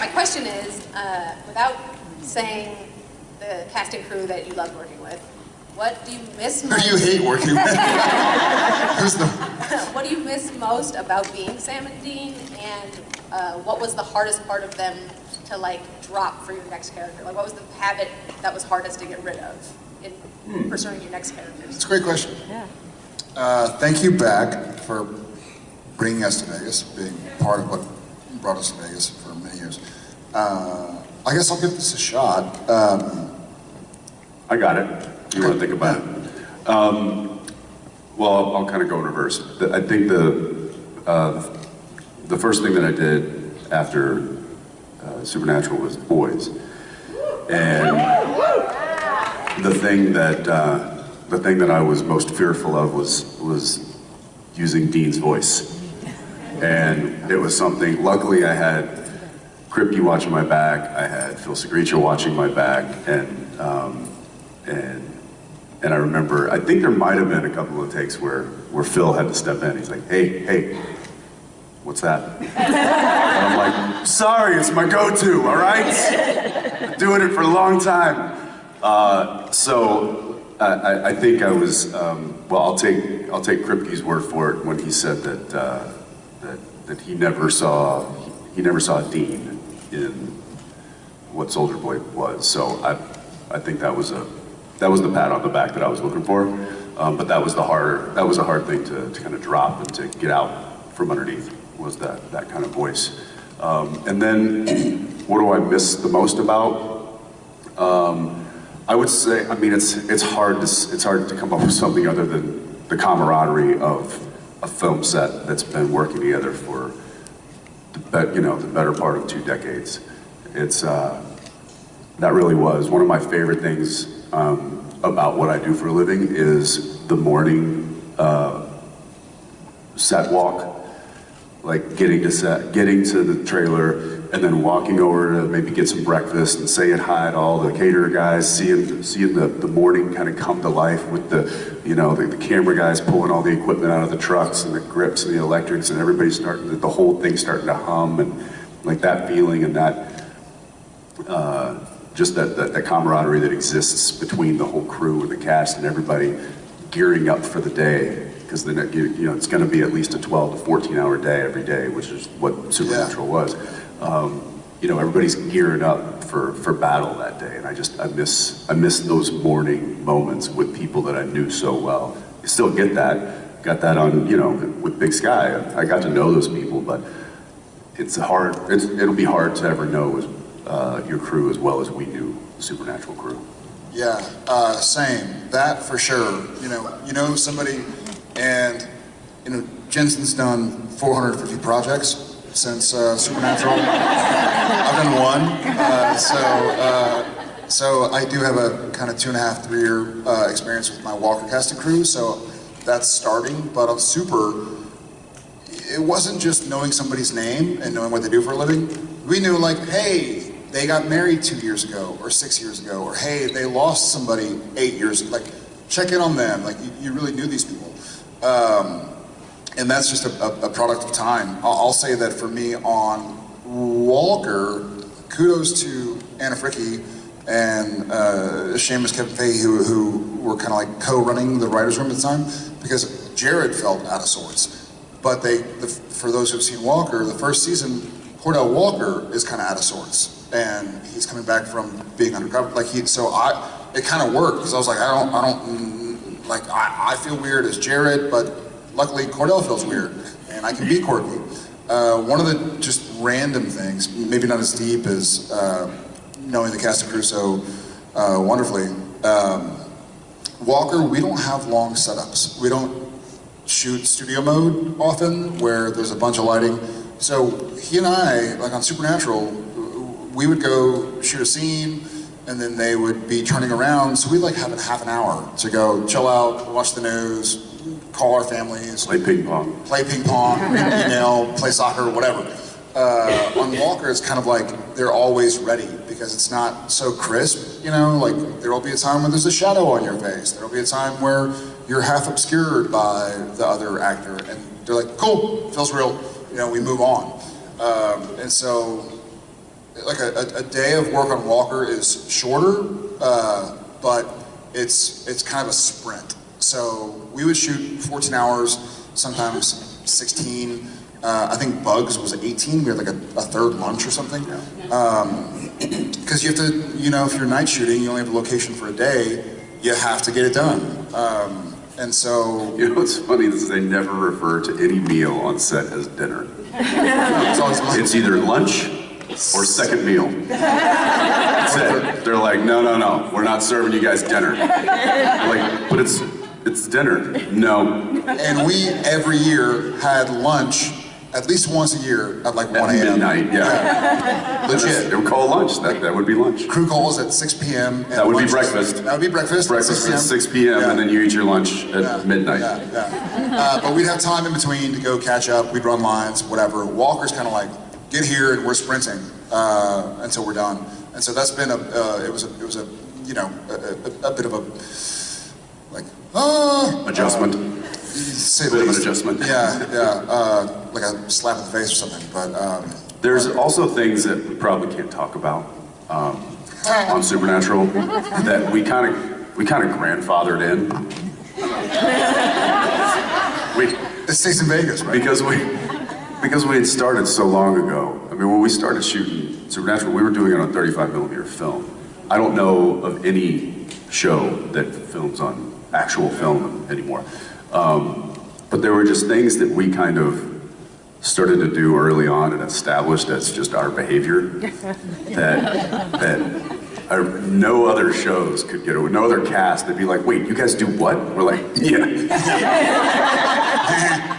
My question is, uh, without saying the casting crew that you loved working with, what do you miss most? do you hate working with? Who's the, what do you miss most about being Sam and Dean, and uh, what was the hardest part of them to like drop for your next character? Like, what was the habit that was hardest to get rid of in pursuing your next character? it's a great question. Yeah. Uh, thank you back for bringing us to Vegas, being part of what brought us to Vegas for many years. Uh, I guess I'll give this a shot. Um, I got it. You want to think about it? Um, well, I'll, kind of go in reverse. The- I think the uh, the first thing that I did after uh, Supernatural was Boys, and the thing that uh, the thing that I was most fearful of was was using Dean's voice, and it was something. Luckily, I had Kripke watching my back. I had Phil Sgriccia watching my back, and um, and and I remember. I think there might have been a couple of takes where where Phil had to step in. He's like, "Hey, hey, what's that?" and I'm like, "Sorry, it's my go-to. All right, doing it for a long time." Uh, so I, I, I think I was. Um, well, I'll take I'll take Kripke's word for it when he said that uh, that he never saw he never saw Dean in what Soldier Boy was. So I, I think that was a, that was the pat on the back that I was looking for. Um, but that was the hard, that was a hard thing to, to kind of drop and to get out from underneath was that, that kind of voice. Um, and then what do I miss the most about? Um, I would say, I mean, it's, it's hard to, it's hard to come up with something other than the camaraderie of a film set that's been working together for the you know, the better part of two decades. It's, uh, that really was. One of my favorite things um, about what I do for a living is the morning uh, set walk. Like getting to set, getting to the trailer, and then walking over to maybe get some breakfast and saying hi to all the caterer guys, seeing seeing the, the morning kind of come to life with the, you know, the, the camera guys pulling all the equipment out of the trucks and the grips and the electrics and everybody starting, the whole thing starting to hum and like that feeling and that uh, just that, that, that camaraderie that exists between the whole crew and the cast and everybody gearing up for the day. Because then you know it's going to be at least a 12 to 14 hour day every day which is what supernatural was um, you know everybody's geared up for, for battle that day and i just i miss i miss those morning moments with people that i knew so well you still get that got that on you know with big sky i got to know those people but it's hard. It's, it'll be hard to ever know as, uh, your crew as well as we knew the Supernatural crew. yeah, uh, same. That for sure. You know, you know somebody, and you know Jensen's done 450 projects since uh, Supernatural. I've done one, uh, so uh, so I do have a kind of two and a half, three year uh, experience with my Walker casting crew. So that's starting, but I'm super. it wasn't just knowing somebody's name and knowing what they do for a living. We knew like, hey, they got married two years ago or six years ago, or hey, they lost somebody eight years. Ago. Like, check in on them. Like, you, you really knew these people. Um, and that's just a, a, product of time. I'll, I'll say that for me on Walker, kudos to Anna Fricke and uh, Seamus Kevin Fahey, who, who were kind of like co-running the writers' room at the time, because Jared felt out of sorts. But they, the, for those who've seen Walker, the first season, Cordell Walker is kind of out of sorts, and he's coming back from being undercover. Like he, so I, it kind of worked because I was like, I don't, I don't, like I, I feel weird as Jared, but luckily Cordell feels weird, and I can be quirky. Uh, one of the just random things, maybe not as deep as uh, knowing the cast and crew so uh, wonderfully. Um, Walker, we don't have long setups. We don't shoot studio mode often, where there's a bunch of lighting. So he and I, like on Supernatural, we would go shoot a scene, and then they would be turning around. So we'd like have half an hour to go chill out, watch the news, call our families, Play ping pong. play ping pong, email, play soccer, whatever. Uh, on Walker, it's kind of like they're always ready because it's not so crisp, you know. Like there will be a time when there's a shadow on your face. There will be a time where you're half obscured by the other actor, and they're like, "Cool, feels real." You know, we move on. Um, and so, like a, a, a day of work on Walker is shorter, uh, but it's it's kind of a sprint. So we would shoot 14 hours, sometimes 16. Uh, I think Bugs was 18. We had like a, a third lunch or something. Because you have to, you know, if you're night shooting, you only have a location for a day. You have to get it done. Um, and so You know what's funny is they never refer to any meal on set as dinner. it's It's either lunch or second meal. That's it. They're like, no, no, no, we're not serving you guys dinner. Like, but it's it's dinner. No, And we every year had lunch at least once a year at like at 1 a.m. midnight. Yeah, Legit. It would call lunch. That that would be lunch. Crew calls at 6 p.m. That would be breakfast. That would be breakfast. Breakfast at 6 p.m. Yeah. and then you eat your lunch at Yeah, midnight. Yeah, yeah. Uh, but we'd have time in between to go catch up. We'd run lines, whatever. Walker's kind of like, get here and we're sprinting uh, until we're done. And so that's been a, uh, it was a, it was a, you know, a, a, a bit of a, ah, Adjustment. say the Bit of an adjustment. Yeah, yeah, uh, like a slap in the face or something. But um, There's also things that we probably can't talk about um, on Supernatural that we kind of we kind of grandfathered in. We it stays in Vegas, right? because we because we had started so long ago. I mean, when we started shooting Supernatural, we were doing it on 35 millimeter film. I don't know of any show that films on actual film anymore. Um, but there were just things that we kind of started to do early on and established as just our behavior that that uh, no other shows could get away. No other cast. They'd be like, "Wait, you guys do what?" We're like, "Yeah."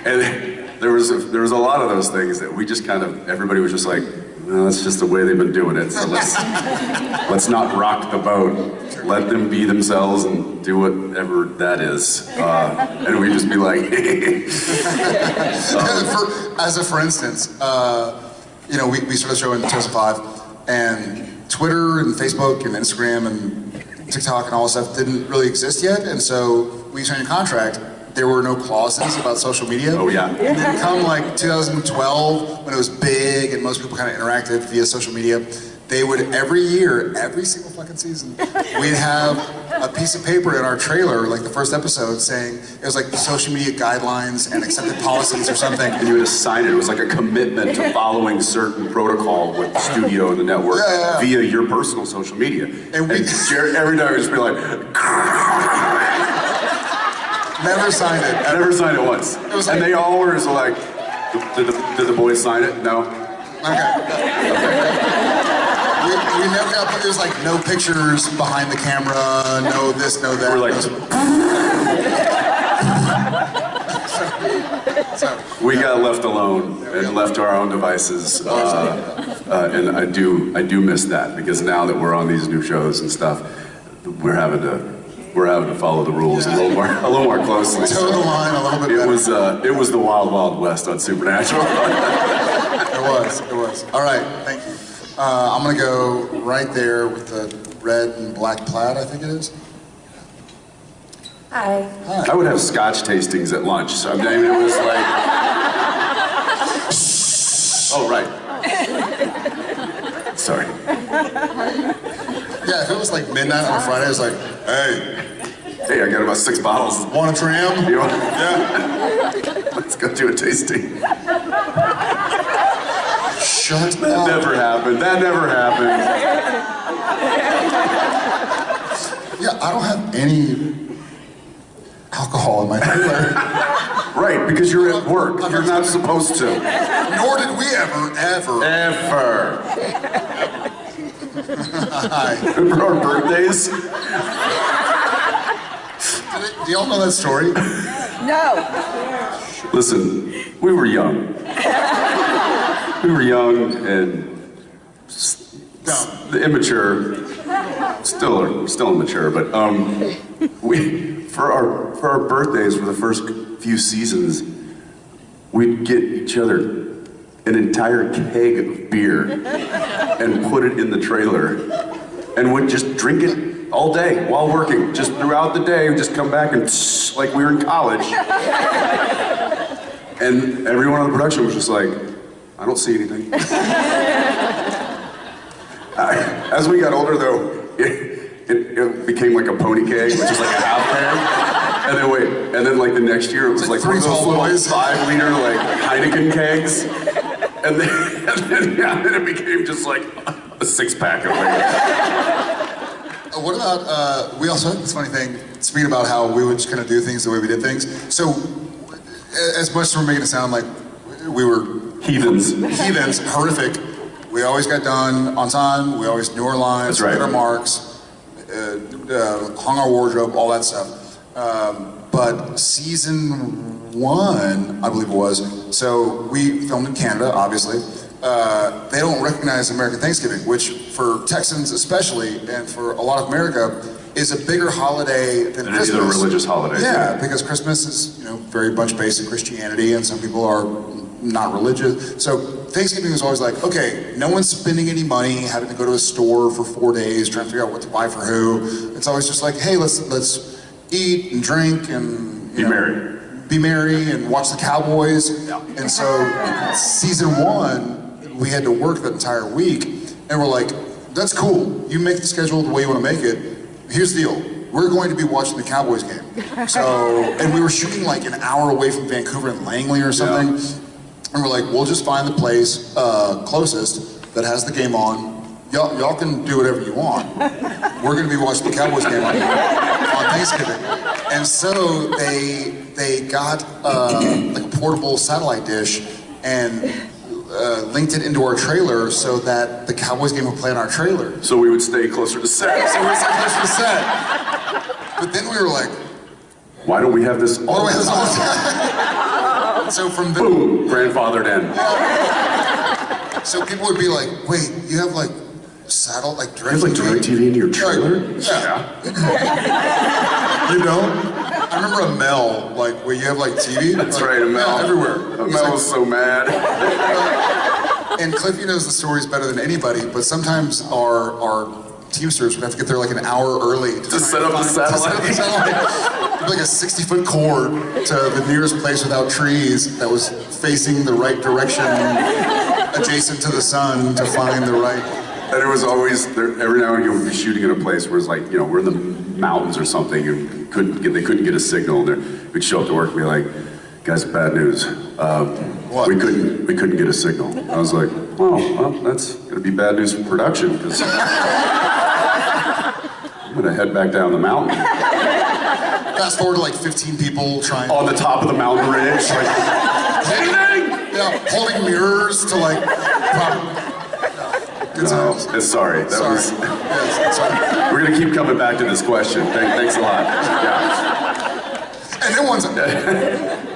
and there was a, there was a lot of those things that we just kind of everybody was just like, "No, that's just the way they've been doing it. So let's let's not rock the boat. Let them be themselves and do whatever that is." Uh, and we'd just be like, for, as a for instance, uh, you know, we, we started the show in 2005, and Twitter and Facebook and Instagram and TikTok and all that stuff didn't really exist yet, and so we signed a contract. There were no clauses about social media. "Oh yeah." And then come like 2012, when it was big and most people kind of interacted via social media, they would every year, every single fucking season, we'd have a piece of paper in our trailer, like the first episode, saying it was like social media guidelines and accepted policies or something. And you would assign it. It was like a commitment to following certain protocol with the studio and the network Yeah, yeah, yeah. via your personal social media. And we- Jared, every day would just be like, Never signed it. I never signed it once. was and they all were just like, did the, did the boys sign it? No. Okay. We, we never got, it was like no pictures behind the camera, no this, no that. We're like, So, we got left alone and left to our own devices. Uh, uh, and I do, I do miss that because now that we're on these new shows and stuff, we're having to, we're having to follow the rules a little more, a little more closely. toe the line a little bit It better. was, uh, it was the wild, wild west on Supernatural. It was, it was. All right, thank you. Uh, I'm gonna go right there with the red and black plaid, I think it is. Hi. I would have scotch tastings at lunch, so I mean, it was like. Oh, right. Sorry. Yeah, if it was like midnight on a Friday, it's like, hey, Hey, I got about six bottles. want a tram? You want- Yeah. Let's go do a tasting. Shut That up. never happened. That never happened. Yeah, I don't have any alcohol in my trailer. Right, because you're at work. You're not supposed to. Nor did we ever, ever. Ever. Hi. For our birthdays, Do y'all know that story? No. listen, we were young. We were young and Dumb. the immature, still still immature, but um, we for our for our birthdays were the first few seasons, we'd get each other an entire keg of beer and put it in the trailer, and would just drink it all day while working, just throughout the day. Just come back and like we were in college, and everyone on the production was just like, I don't see anything. As we got older, though, it, it, it became like a pony keg, which is like a half keg. And then wait, and then like the next year, it was like, like three those little five liter like Heineken kegs. And then, and then, yeah, then it became just like a six pack of like. Uh, What about, uh, we also had this funny thing, speaking about how we would just kind of do things the way we did things. So, as much as we're making it sound like we were Heathens. heathens, horrific, we always got done on time, we always knew our lines, That's right. hit our marks, uh, uh, hung our wardrobe, all that stuff. Um, but season one, I believe it was, so we filmed in Canada, obviously. Uh, they don't recognize American Thanksgiving, which for Texans especially, and for a lot of America, is a bigger holiday than any Christmas. other religious holiday, Yeah, yeah. because Christmas is, you know, very much based in Christianity, and some people are not religious. So Thanksgiving is always like, okay, no one's spending any money, having to go to a store for four days, trying to figure out what to buy for who. It's always just like, hey, let's let's eat and drink and Be know, merry. be merry and watch the Cowboys. Yeah. And so season one, we had to work that entire week, and we're like, that's cool. You make the schedule the way you want to make it. Here's the deal. We're going to be watching the Cowboys game. So, and we were shooting like an hour away from Vancouver in Langley or something. And we're like, we'll just find the place uh, closest that has the game on. Y'all, y'all can do whatever you want. We're going to be watching the Cowboys game on, on Thanksgiving. And so they they got uh, like a portable satellite dish and uh, linked it into our trailer so that the Cowboys game would play on our trailer. So we would stay closer to set. So we're so close to set. But then we were like, Why don't we have this all the time? So from the, Boom, grandfathered in. so people would be like, wait, you have like satellite like You have like direct DirecTV in your trailer? Yeah. Yeah. You don't? I remember a Mel, like where you have like TV. That's like, right, a Mel. yeah, everywhere. It's Mel like- was so mad. and Cliffy knows the stories better than anybody, but sometimes our our Teamsters would have to get there like an hour early to, try set up the find- to set satellite. up the satellite. Like a 60 foot cord to the nearest place without trees that was facing the right direction, adjacent to the sun to find the right. And it was always, there, every now and again, we'd be shooting in a place where it's like, you know, we're in the mountains or something and couldn't get, they couldn't get a signal. And they're- we'd show up to work and be like, guys, bad news. Um, What? We couldn't, we couldn't get a signal. I was like, oh, well, that's gonna be bad news for production because I'm gonna head back down the mountain. Fast forward to like 15 people trying. On the top of the mountain ridge, like, anything? Yeah, holding mirrors to like. Good No, times. it's sorry. That Sorry. was, Yes, sorry. we're gonna keep coming back to this question. Thank, thanks a lot. Yeah. And